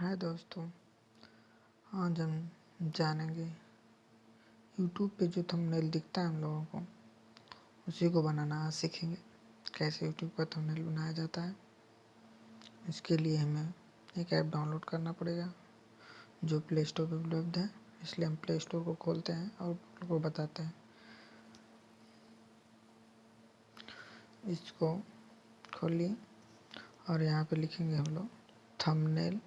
हाय दोस्तों, आज हम जानेंगे यूट्यूब पे जो थंबनेल दिखता है हम लोगों को, उसी को बनाना आज सीखेंगे। कैसे यूट्यूब का थंबनेल बनाया जाता है, इसके लिए हमें एक ऐप डाउनलोड करना पड़ेगा, जो प्ले स्टोर पर उपलब्ध है। इसलिए हम प्ले स्टोर को खोलते हैं और को बताते हैं। इसको खोलिए और यहाँ पे लिखेंगे हम लोग थंबनेल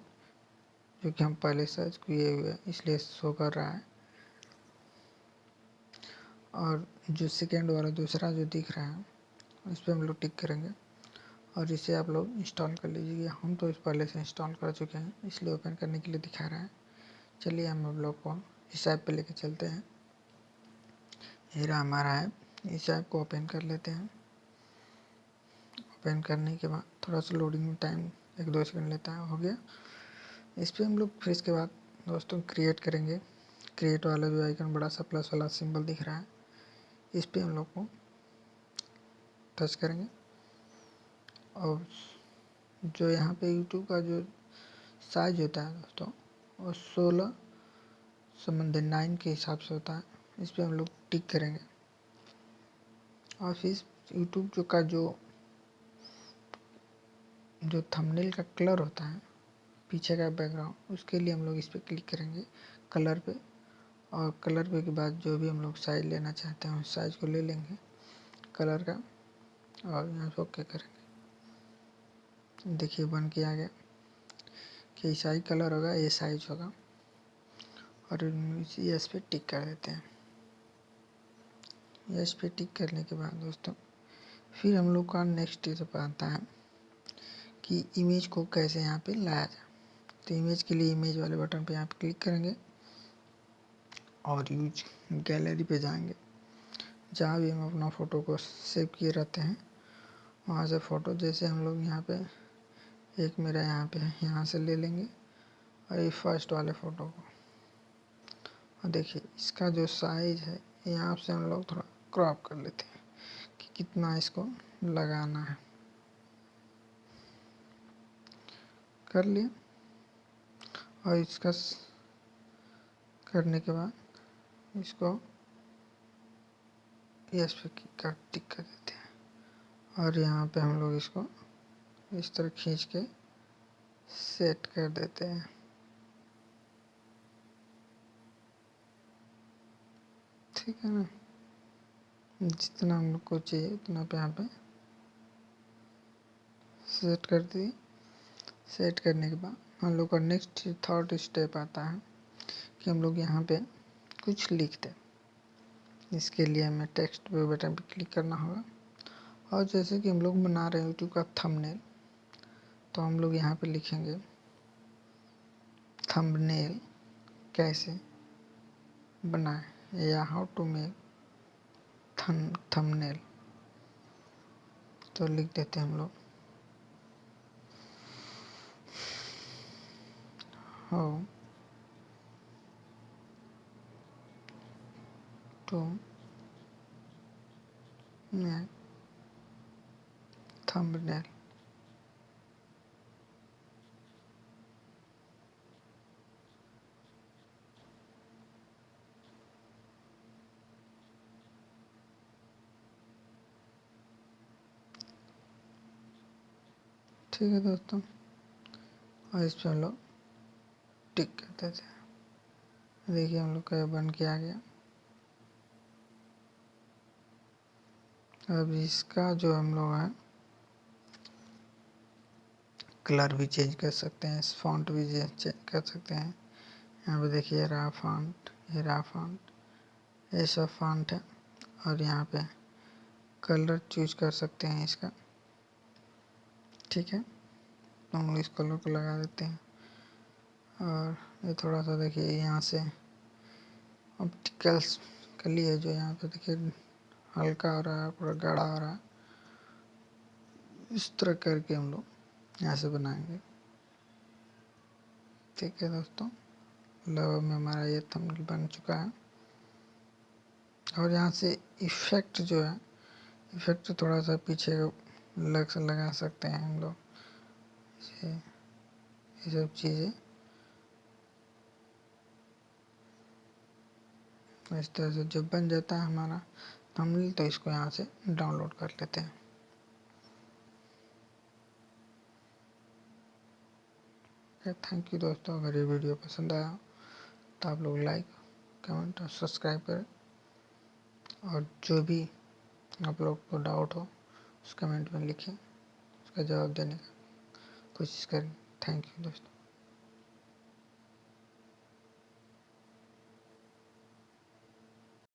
जो कि हम पहले सर्च किए हुए हैं, इसलिए शो कर रहा है। और जो सेकेंड वाला, दूसरा जो दिख रहा है इस पर हम लोग टिक करेंगे। और इसे आप लोग इंस्टॉल कर लीजिए हम तो इस पहले से इंस्टॉल कर चुके हैं, इसलिए ओपन करने के लिए दिखा रहा है। चलिए हम आप लोग को इस ऐप पे लेके चलते हैं। रहा हमारा ऐप इस ऐप को ओपन कर लेते हैं। ओपन करने के बाद थोड़ा सा लोडिंग में टाइम एक दो सेकंड लेता है हो गया। इस पर हम लोग फिर इसके बाद दोस्तों क्रिएट करेंगे। क्रिएट वाला जो आइकन बड़ा सा प्लस वाला सिंबल दिख रहा है, इस पर हम लोग को टच करेंगे। और जो यहाँ पे यूट्यूब का जो साइज़ होता है दोस्तों, वो सोलह संबंधित नाइन के हिसाब से होता है। इस पर हम लोग टिक करेंगे। और फिर यूट्यूब जो का जो जो थंबनेल का कलर होता है पीछे का बैकग्राउंड उसके लिए हम लोग इस पर क्लिक करेंगे कलर पे। और कलर पे के बाद जो भी हम लोग साइज़ लेना चाहते हैं, उस साइज़ को ले लेंगे कलर का। और यहाँ से ओके करेंगे। देखिए, बन के आ गया। कि साइज़ कलर होगा, ये साइज़ होगा। और यस पे टिक कर देते हैं। यस पे टिक करने के बाद दोस्तों, फिर हम लोग का नेक्स्ट स्टेप आता है कि इमेज को कैसे यहाँ पे लाया जाए। तो इमेज के लिए इमेज वाले बटन पे यहाँ पे क्लिक करेंगे और यूज़ गैलरी पे जाएँगे। जहाँ भी हम अपना फ़ोटो को सेव किए रहते हैं, वहाँ से फ़ोटो जैसे हम लोग यहाँ पे, एक मेरा यहाँ पे यहाँ से ले लेंगे और ये फ़र्स्ट वाले फ़ोटो को। और देखिए, इसका जो साइज़ है, यहाँ से हम लोग थोड़ा क्रॉप कर लेते हैं कि कितना इसको लगाना है। कर लिया और इसका करने के बाद इसको यस पे कर टिक कर देते हैं। और यहाँ पे हम लोग इसको इस तरह खींच के सेट कर देते हैं। ठीक है ना? जितना हम लोग को चाहिए उतना पे यहाँ पे सेट कर दिए सेट करने के बाद हम लोग का नेक्स्ट थर्ड स्टेप आता है कि हम लोग यहाँ पे कुछ लिख दें इसके लिए हमें टेक्स्ट पे बटन पे क्लिक करना होगा। और जैसे कि हम लोग बना रहे हैं यूट्यूब का थंबनेल तो हम लोग यहाँ पे लिखेंगे थंबनेल कैसे बनाए या हाउ टू मेक थंबनेल तो लिख देते हैं हम लोग। How to make thumbnail ठीक है दोस्तों और इस पर हम लोग टिक करते थे। देखिए हम लोग का बन के आ गया। अब इसका जो हम लोग है, कलर भी चेंज कर सकते हैं, फॉन्ट भी चेंज कर सकते हैं। यहाँ पे देखिए रा फॉन्ट, ये रा फॉन्ट, ये सब फॉन्ट है। और यहाँ पे कलर चूज़ कर सकते हैं इसका। ठीक है? तो हम लोग इस कलर को लगा देते हैं। और ये थोड़ा सा देखिए यहाँ से ऑप्टिकल्स कली है जो यहाँ पे देखिए हल्का हो रहा है, पूरा गाढ़ा हो रहा है। इस तरह करके हम लोग यहाँ से बनाएँगे। ठीक है दोस्तों, लगभग में हमारा ये थंबनेल बन चुका है। और यहाँ से इफ़ेक्ट जो है इफ़ेक्ट थोड़ा सा पीछे लग, लगा सकते हैं हम लोग। ये सब चीज़ें। इस तरह से जब बन जाता है हमारा थंबनेल तो इसको यहाँ से डाउनलोड कर लेते हैं। थैंक यू दोस्तों, अगर ये वीडियो पसंद आया तो आप लोग लाइक कमेंट और सब्सक्राइब करें। और जो भी आप लोग को डाउट हो, उस कमेंट में लिखें, उसका जवाब देने का कोशिश करें। थैंक यू दोस्तों।